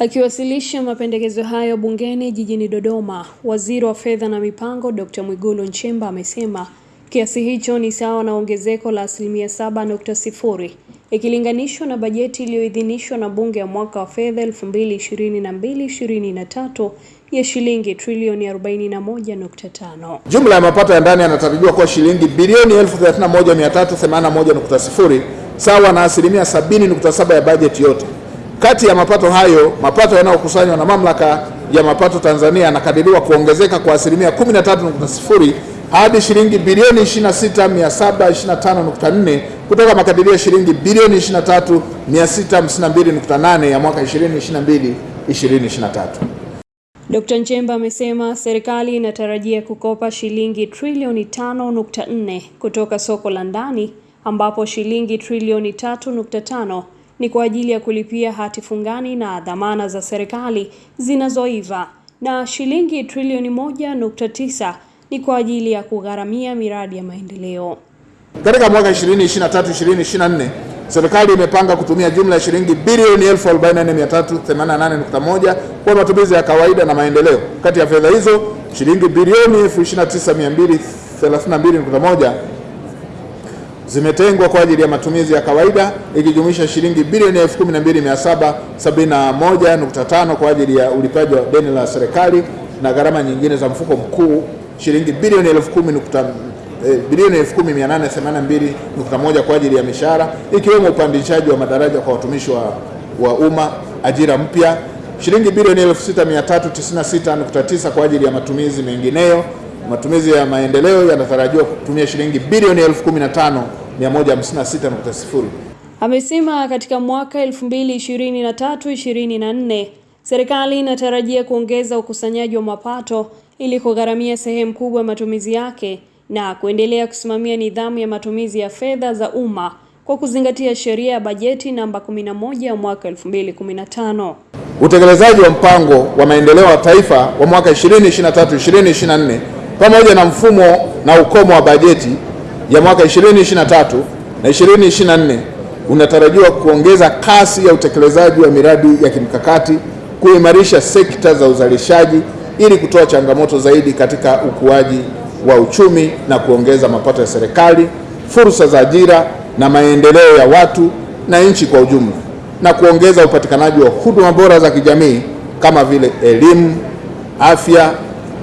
Akiwasilisha mapendekezo hayo bungeni jijini Dodoma, Waziri wa Fedha na Mipango Dr. Mwigulu Nchemba amesema kiasi hicho ni sawa na ongezeko la asilimia 7.0 ikilinganishwa na bajeti iliyoidhinishwa na Bunge ya mwaka wa fedha 2022/2023 ya shilingi trilioni 41.5. Jumla ya mapato ya ndani yanatarajiwa kuwa shilingi bilioni 31381.0 sawa na asilimia 70.7 ya bajeti yote. Kati ya mapato hayo, mapato yanayokusanywa na Mamlaka ya Mapato Tanzania yanakadiriwa kuongezeka kwa asilimia 13.0 hadi shilingi bilioni 26725.4 kutoka makadirio ya shilingi bilioni 23652.8 ya mwaka 2022 2023. Dkt. Nchemba amesema serikali inatarajia kukopa shilingi trilioni 5.4 kutoka soko la ndani ambapo shilingi trilioni 3.5 ni kwa ajili ya kulipia hati fungani na dhamana za serikali zinazoiva na shilingi trilioni 1.9 ni kwa ajili ya kugharamia miradi ya maendeleo. Katika mwaka 2023-2024 serikali imepanga kutumia jumla ya shilingi bilioni 44388.1 kwa matumizi ya kawaida na maendeleo. Kati ya fedha hizo shilingi bilioni 29232.1 zimetengwa kwa ajili ya matumizi ya kawaida ikijumuisha shilingi bilioni 12771.5 kwa ajili ya ulipaji wa deni la serikali na gharama nyingine za mfuko mkuu shilingi bilioni 10,000 eh, bilioni 10,882.1 kwa ajili ya mishahara ikiwemo upandishaji wa madaraja kwa watumishi wa, wa umma, ajira mpya, shilingi bilioni 6,396.9 kwa ajili ya matumizi mengineyo. Matumizi ya maendeleo yanatarajiwa kutumia shilingi bilioni 15,156.0. Amesema katika mwaka 2023-2024 serikali inatarajia kuongeza ukusanyaji wa mapato ili kugharamia sehemu kubwa ya matumizi yake na kuendelea kusimamia nidhamu ya matumizi ya fedha za umma kwa kuzingatia sheria ya bajeti namba 11 ya mwaka 2015. Utekelezaji wa mpango wa maendeleo ya taifa wa mwaka 2023-2024 pamoja na mfumo na ukomo wa bajeti ya mwaka 2023 na 2024 unatarajiwa kuongeza kasi ya utekelezaji wa miradi ya kimkakati, kuimarisha sekta za uzalishaji ili kutoa changamoto zaidi katika ukuaji wa uchumi na kuongeza mapato ya serikali, fursa za ajira na maendeleo ya watu na nchi kwa ujumla, na kuongeza upatikanaji wa huduma bora za kijamii kama vile elimu, afya,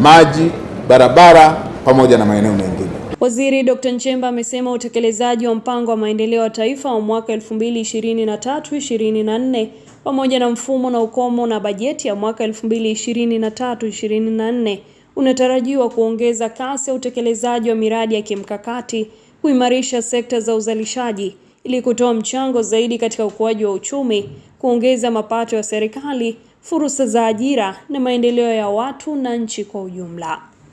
maji, barabara pamoja na maeneo mengine. Waziri Dr. Nchemba amesema utekelezaji wa mpango wa maendeleo ya taifa wa mwaka 2023-2024 pamoja na mfumo na ukomo na bajeti ya mwaka 2023-2024 unatarajiwa kuongeza kasi ya utekelezaji wa miradi ya kimkakati, kuimarisha sekta za uzalishaji ili kutoa mchango zaidi katika ukuaji wa uchumi, kuongeza mapato ya serikali, fursa za ajira na maendeleo ya watu na nchi kwa ujumla.